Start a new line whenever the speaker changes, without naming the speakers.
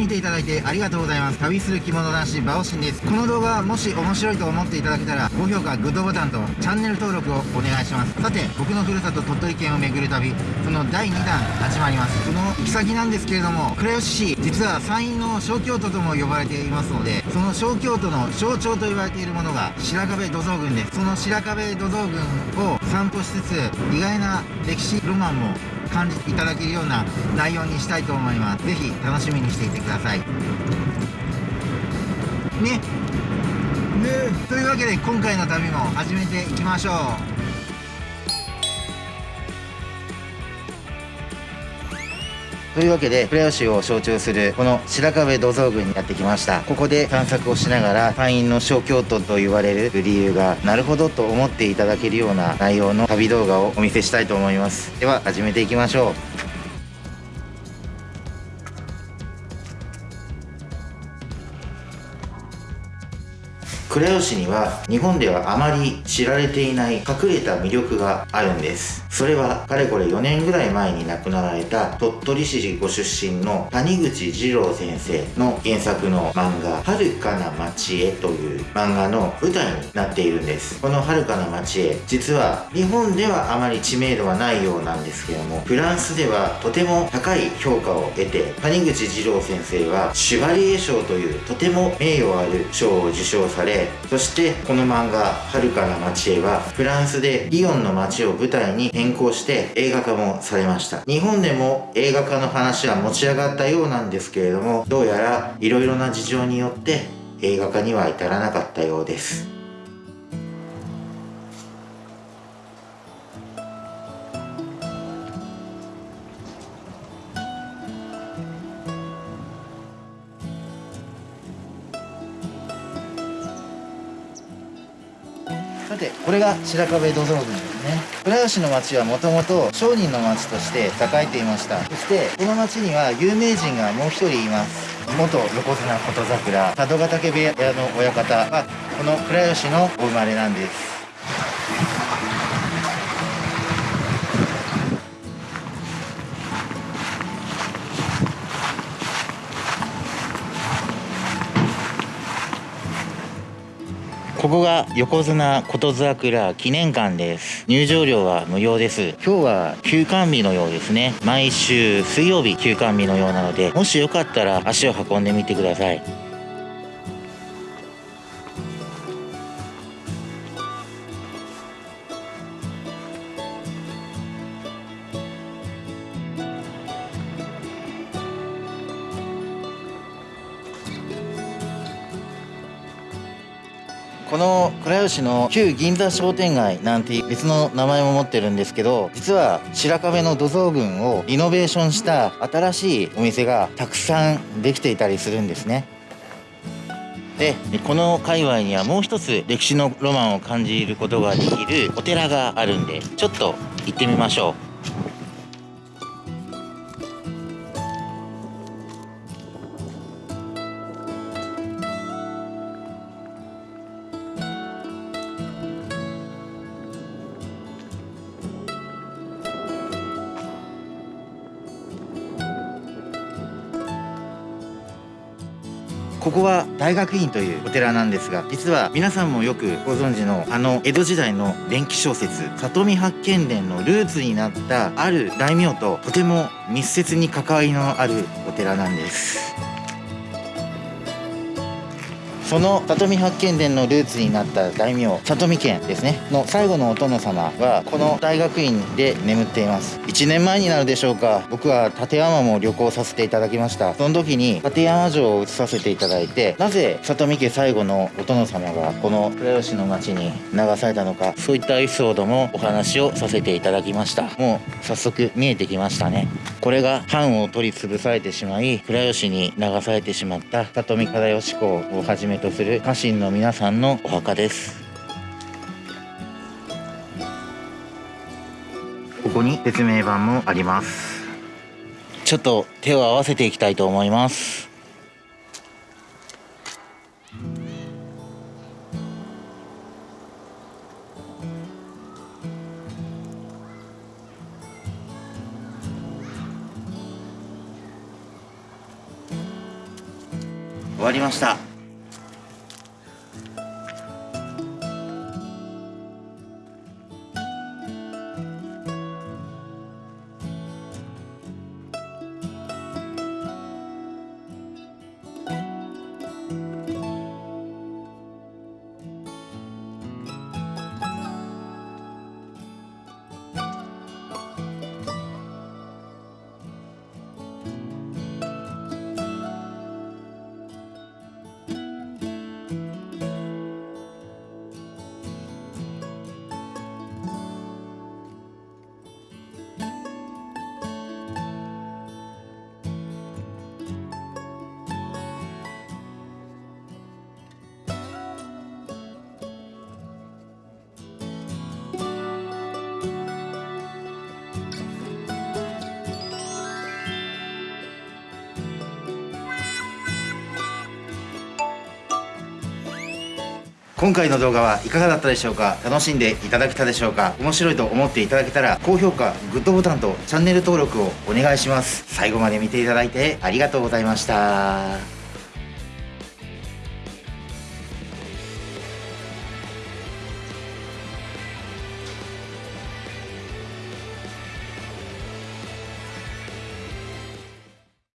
見ていただいてありがとうございます。旅する着物男子バオシンです。この動画もし面白いと思っていただけたら高評価グッドボタンとチャンネル登録をお願いします。さて僕のふるさと鳥取県を巡る旅その第2弾始まります。その行き先なんですけれども倉吉市実は山陰の小京都とも呼ばれていますのでその小京都の象徴と言われているものが白壁土蔵群です。その白壁土蔵群を散歩しつつ意外な歴史ロマンも感じていただけるような内容にしたいと思います。是非楽しみにしていてください。ね。ね。というわけで今回の旅も始めていきましょう。というわけで倉吉を象徴するこの白壁土蔵群にやってきました。ここで探索をしながら隊員の小京都と言われる理由がなるほどと思っていただけるような内容の旅動画をお見せしたいと思います。では始めていきましょう。倉吉には日本ではあまり知られていない隠れた魅力があるんです。それはかれこれ4年ぐらい前に亡くなられた鳥取市ご出身の谷口二郎先生の原作の漫画「遥かな町へ」という漫画の舞台になっているんです。この遥かな町へ実は日本ではあまり知名度はないようなんですけどもフランスではとても高い評価を得て谷口二郎先生はシュバリエ賞というとても名誉ある賞を受賞されそしてこの漫画「遥かな街へ」はフランスでリヨンの街を舞台に変更して映画化もされました。日本でも映画化の話は持ち上がったようなんですけれどもどうやら色々な事情によって映画化には至らなかったようです。さてこれが白壁土蔵群ですね。倉吉の町はもともと商人の町として栄えていました。そしてこの町には有名人がもう一人います。元横綱琴桜佐渡ヶ嶽部屋の親方はこの倉吉のお生まれなんです。ここが横綱琴桜記念館です。入場料は無料です。今日は休館日のようですね。毎週水曜日休館日のようなのでもしよかったら足を運んでみてください。この倉吉の旧銀座商店街なんて別の名前も持ってるんですけど実は白壁の土蔵群をリノベーションした新しいお店がたくさんできていたりするんですね。でこの界隈にはもう一つ歴史のロマンを感じることができるお寺があるんでちょっと行ってみましょう。ここは大学院というお寺なんですが実は皆さんもよくご存知のあの江戸時代の伝記小説「里見八犬伝」のルーツになったある大名ととても密接に関わりのあるお寺なんです。その里見八犬伝のルーツになった大名里見家ですね。の最後のお殿様はこの大学院で眠っています。1年前になるでしょうか。僕は立山も旅行させていただきました。その時に立山城を移させていただいてなぜ里見家最後のお殿様がこの倉吉の町に流されたのか。そういったエピソードもお話をさせていただきました。もう早速見えてきましたね。これが藩を取り潰されてしまい倉吉に流されてしまった里見忠義公をはじめとする家臣の皆さんのお墓です。ここに説明板もあります。ちょっと手を合わせていきたいと思います。終わりました。今回の動画はいかがだったでしょうか？楽しんでいただけたでしょうか？面白いと思っていただけたら高評価グッドボタンとチャンネル登録をお願いします。最後まで見ていただいてありがとうございました。